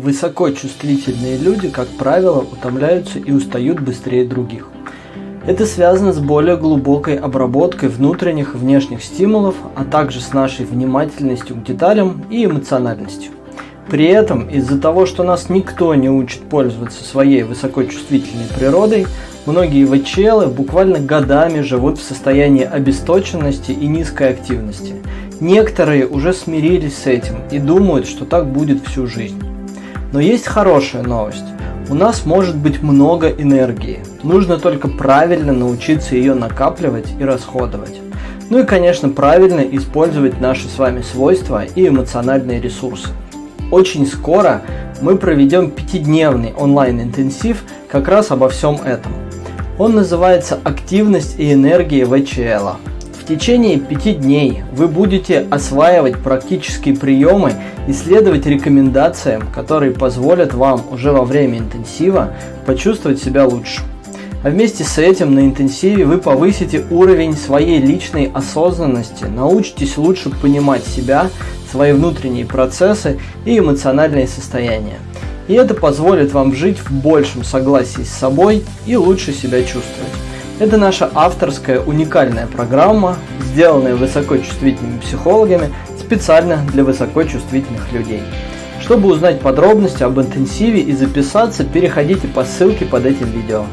высокочувствительные люди, как правило, утомляются и устают быстрее других. Это связано с более глубокой обработкой внутренних и внешних стимулов, а также с нашей внимательностью к деталям и эмоциональностью. При этом, из-за того, что нас никто не учит пользоваться своей высокочувствительной природой, многие ВЧЛы буквально годами живут в состоянии обесточенности и низкой активности. Некоторые уже смирились с этим и думают, что так будет всю жизнь. Но есть хорошая новость. У нас может быть много энергии. Нужно только правильно научиться ее накапливать и расходовать. Ну и, конечно, правильно использовать наши с вами свойства и эмоциональные ресурсы. Очень скоро мы проведем пятидневный онлайн-интенсив как раз обо всем этом. Он называется «Активность и энергия ВЧЛ». Течение пяти дней вы будете осваивать практические приемы и следовать рекомендациям, которые позволят вам уже во время интенсива почувствовать себя лучше. А вместе с этим на интенсиве вы повысите уровень своей личной осознанности, научитесь лучше понимать себя свои внутренние процессы и эмоциональные состояния. И это позволит вам жить в большем согласии с собой и лучше себя чувствовать. Это наша авторская уникальная программа, сделанная высокочувствительными психологами специально для высокочувствительных людей. Чтобы узнать подробности об интенсиве и записаться, переходите по ссылке под этим видео.